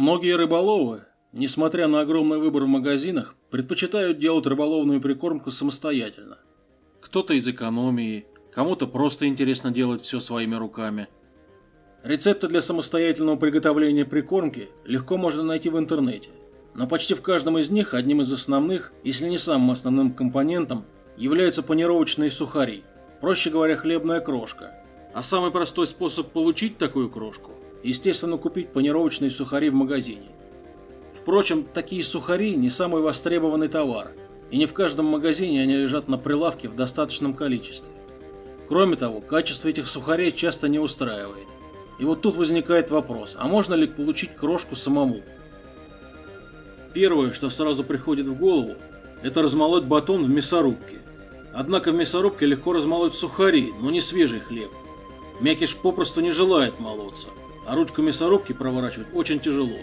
Многие рыболовы, несмотря на огромный выбор в магазинах, предпочитают делать рыболовную прикормку самостоятельно. Кто-то из экономии, кому-то просто интересно делать все своими руками. Рецепты для самостоятельного приготовления прикормки легко можно найти в интернете. Но почти в каждом из них одним из основных, если не самым основным компонентом, являются панировочные сухари, проще говоря, хлебная крошка. А самый простой способ получить такую крошку – естественно купить панировочные сухари в магазине. Впрочем, такие сухари не самый востребованный товар, и не в каждом магазине они лежат на прилавке в достаточном количестве. Кроме того, качество этих сухарей часто не устраивает. И вот тут возникает вопрос, а можно ли получить крошку самому? Первое, что сразу приходит в голову, это размолоть батон в мясорубке. Однако в мясорубке легко размолоть сухари, но не свежий хлеб. Мякиш попросту не желает молоться, а ручку мясорубки проворачивать очень тяжело.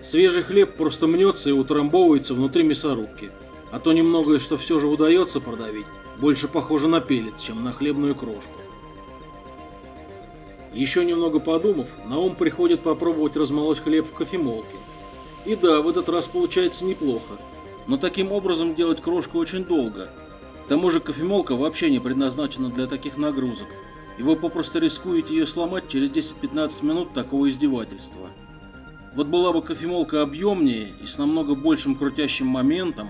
Свежий хлеб просто мнется и утрамбовывается внутри мясорубки, а то немногое, что все же удается продавить, больше похоже на пелец, чем на хлебную крошку. Еще немного подумав, на ум приходит попробовать размолоть хлеб в кофемолке. И да, в этот раз получается неплохо, но таким образом делать крошку очень долго. К тому же кофемолка вообще не предназначена для таких нагрузок, и вы попросту рискуете ее сломать через 10-15 минут такого издевательства. Вот была бы кофемолка объемнее и с намного большим крутящим моментом.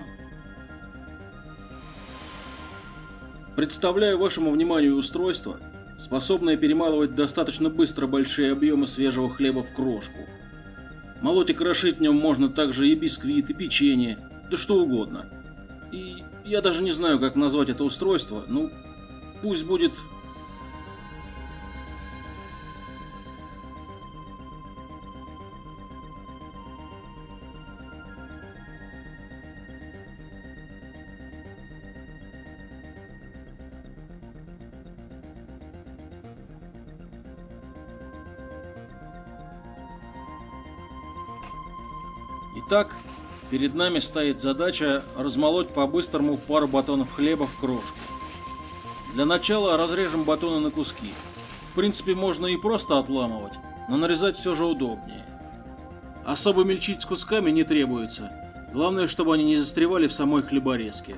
Представляю вашему вниманию устройство, способное перемалывать достаточно быстро большие объемы свежего хлеба в крошку. Молоть и крошить в нем можно также и бисквит, и печенье, да что угодно. И я даже не знаю, как назвать это устройство, ну, пусть будет Итак, перед нами стоит задача размолоть по-быстрому пару батонов хлеба в крошку. Для начала разрежем батоны на куски. В принципе, можно и просто отламывать, но нарезать все же удобнее. Особо мельчить с кусками не требуется. Главное, чтобы они не застревали в самой хлеборезке.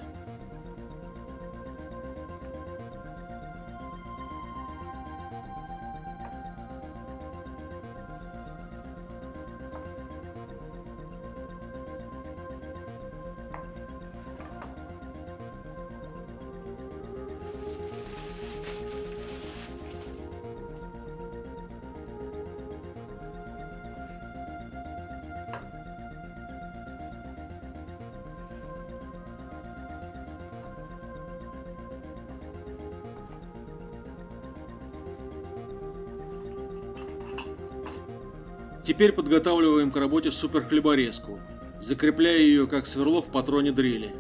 Теперь подготавливаем к работе суперхлеборезку, закрепляя ее как сверло в патроне дрели.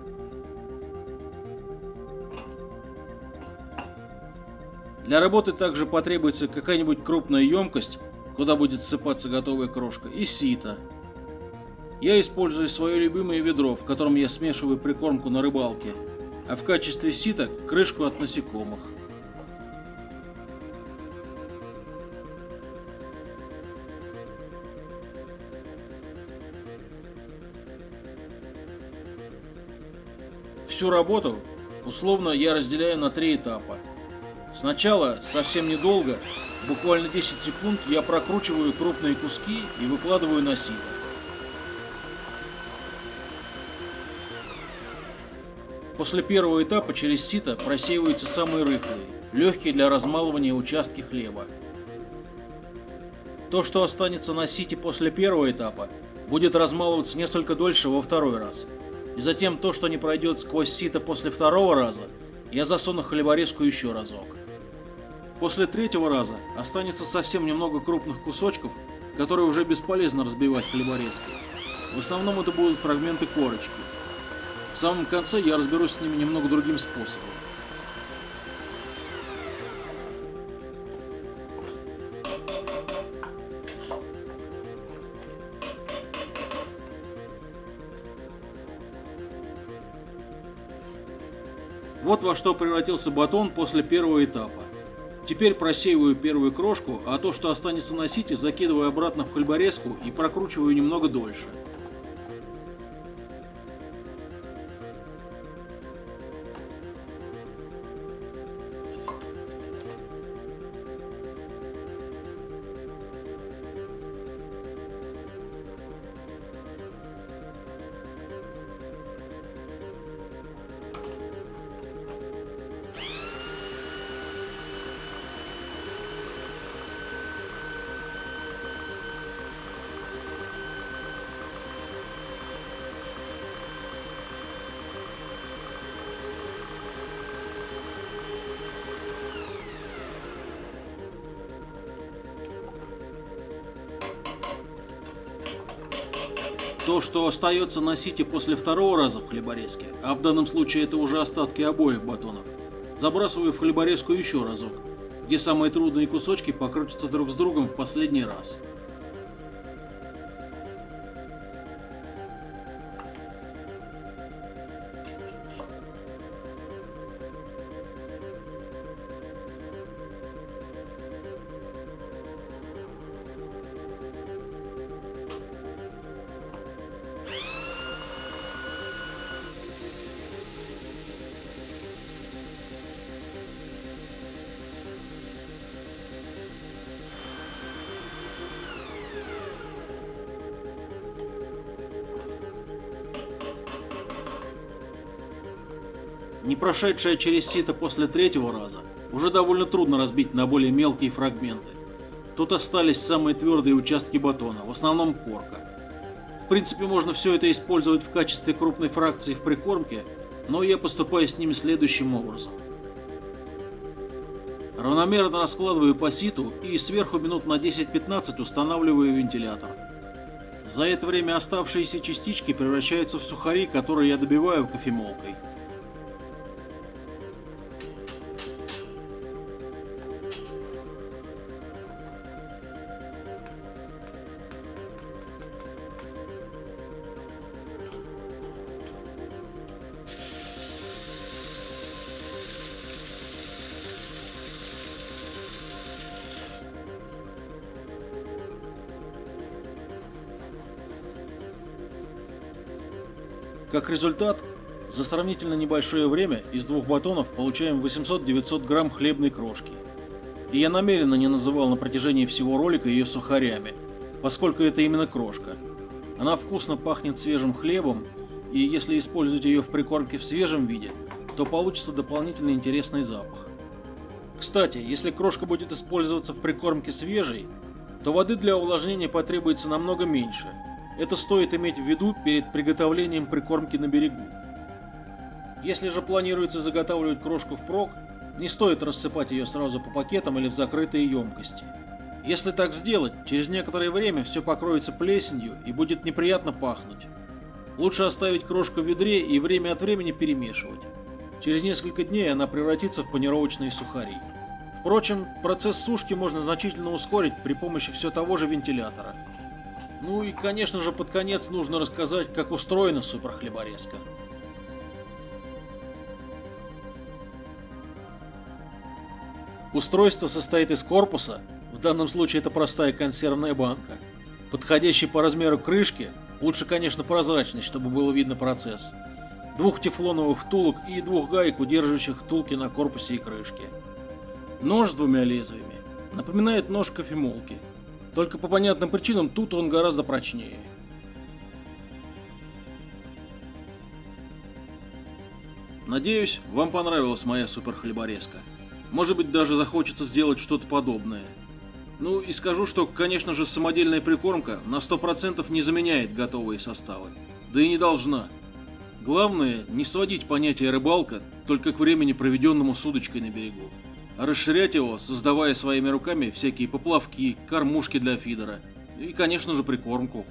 Для работы также потребуется какая-нибудь крупная емкость, куда будет ссыпаться готовая крошка, и сито. Я использую свое любимое ведро, в котором я смешиваю прикормку на рыбалке, а в качестве сита крышку от насекомых. Всю работу условно я разделяю на три этапа. Сначала, совсем недолго, буквально 10 секунд, я прокручиваю крупные куски и выкладываю на сито. После первого этапа через сито просеиваются самые рыхлые, легкие для размалывания участки хлеба. То, что останется на сите после первого этапа, будет размалываться несколько дольше во второй раз – и затем то, что не пройдет сквозь сито после второго раза, я засуну хлеборезку еще разок. После третьего раза останется совсем немного крупных кусочков, которые уже бесполезно разбивать хлеборезкой. В основном это будут фрагменты корочки. В самом конце я разберусь с ними немного другим способом. Вот во что превратился батон после первого этапа. Теперь просеиваю первую крошку, а то, что останется на сите, закидываю обратно в хлеборезку и прокручиваю немного дольше. То, что остается на сите после второго раза в хлеборезке, а в данном случае это уже остатки обоих батонов, забрасываю в хлеборезку еще разок, где самые трудные кусочки покрутятся друг с другом в последний раз. Не прошедшая через сито после третьего раза, уже довольно трудно разбить на более мелкие фрагменты. Тут остались самые твердые участки батона, в основном корка. В принципе, можно все это использовать в качестве крупной фракции в прикормке, но я поступаю с ними следующим образом. Равномерно раскладываю по ситу и сверху минут на 10-15 устанавливаю вентилятор. За это время оставшиеся частички превращаются в сухари, которые я добиваю кофемолкой. Как результат, за сравнительно небольшое время из двух батонов получаем 800-900 грамм хлебной крошки. И я намеренно не называл на протяжении всего ролика ее сухарями, поскольку это именно крошка. Она вкусно пахнет свежим хлебом, и если использовать ее в прикормке в свежем виде, то получится дополнительно интересный запах. Кстати, если крошка будет использоваться в прикормке свежей, то воды для увлажнения потребуется намного меньше – это стоит иметь в виду перед приготовлением прикормки на берегу. Если же планируется заготавливать крошку впрок, не стоит рассыпать ее сразу по пакетам или в закрытые емкости. Если так сделать, через некоторое время все покроется плесенью и будет неприятно пахнуть. Лучше оставить крошку в ведре и время от времени перемешивать. Через несколько дней она превратится в панировочные сухари. Впрочем, процесс сушки можно значительно ускорить при помощи все того же вентилятора – ну и, конечно же, под конец нужно рассказать, как устроена суперхлеборезка. Устройство состоит из корпуса, в данном случае это простая консервная банка, подходящей по размеру крышки, лучше, конечно, прозрачной, чтобы было видно процесс, двух тефлоновых втулок и двух гаек, удерживающих втулки на корпусе и крышке. Нож с двумя лезвиями напоминает нож кофемолки – только по понятным причинам тут он гораздо прочнее. Надеюсь, вам понравилась моя суперхлеборезка. Может быть, даже захочется сделать что-то подобное. Ну и скажу, что, конечно же, самодельная прикормка на 100% не заменяет готовые составы. Да и не должна. Главное, не сводить понятие рыбалка только к времени, проведенному с удочкой на берегу расширять его, создавая своими руками всякие поплавки, кормушки для фидера и, конечно же, прикормку.